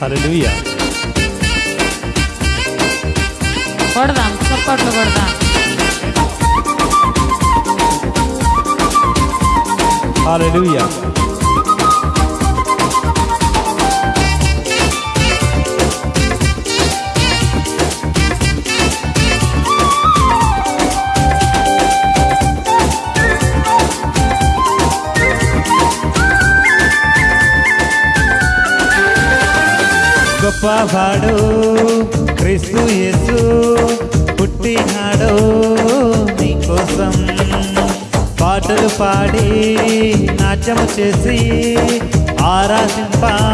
Hallelujah. Gordon, support Gordon. Hallelujah. గొప్పవాడు క్రీస్తు యేసు పుట్టినాడు నీకోసం. పాటలు పాడి నాట్యము చేసి ఆరాధింపారండి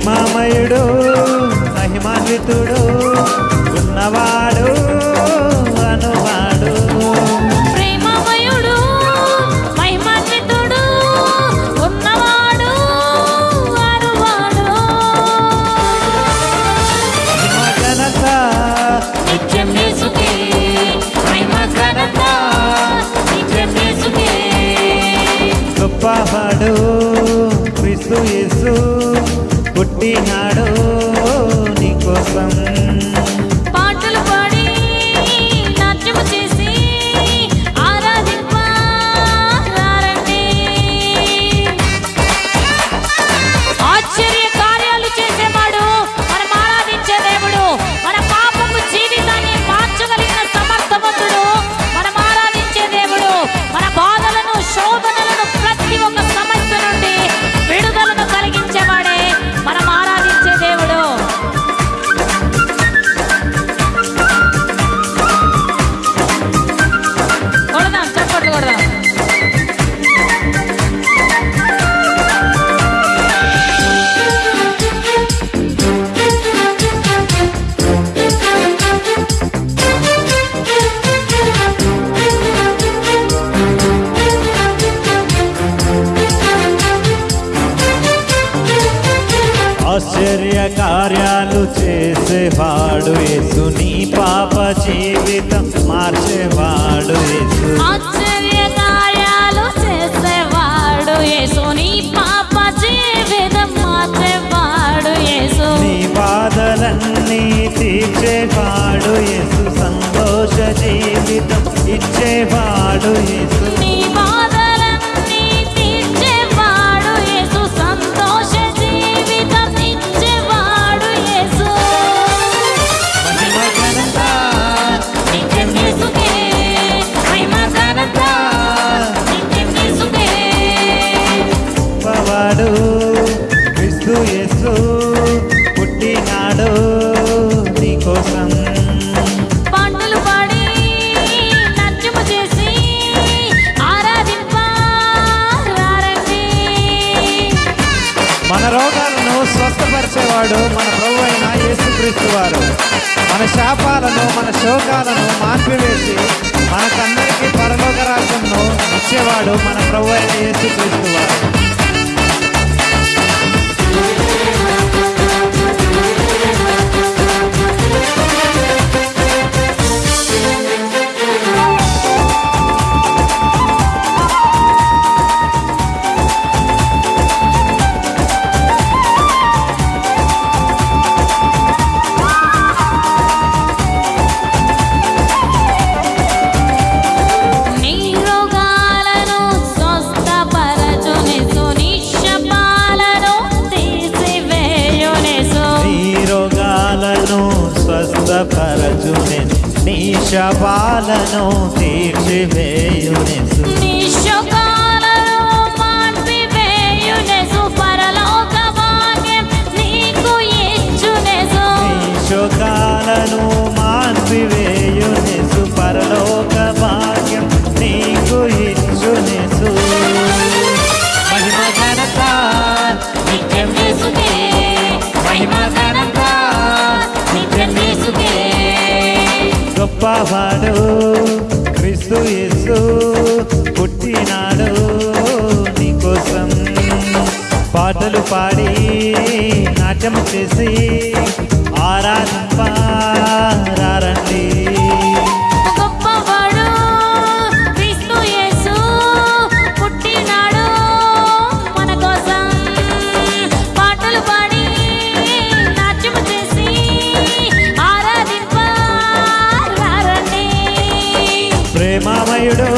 ప్రేమామయుడు మహిమాన్వితుడు ఉన్నవాడు అనువాడు. ప్రేమమయుడు మహిమాన్వితుడు ఉన్నవాడు అరువాడు మహిమ ఘనత నిత్యం యేసుకే మహిమ ఘనత నిత్యం యేసుకే. గొప్పవాడు క్రీస్తు యేసు. పుట్టినాడు చేసేవాడు యేసు నీ పాప జీవితం మార్చేవాడు యేసు ఆశ్చర్య కార్యాలు చేసేవాడు యేసు నీ పాప జీవితం మార్చేవాడు యేసు నీ బాధలన్నీ తీర్చేవాడు యేసు సంతోష జీవితం ఇచ్చేవాడు యేసు రోగాలను స్వస్థపరిచేవాడు మన ప్రభు అయిన యేసుక్రీస్తు వారు. మన శాపాలను మన శోకాలను మార్పివేసి మనకందరికీ పరలోక రాజ్యంను ఇచ్చేవాడు మన ప్రభు అయిన యేసుక్రీస్తు వారు. जालनो तीर्थ నాట్యము చేసి ఆరాధింపారండి ప్రేమామయుడు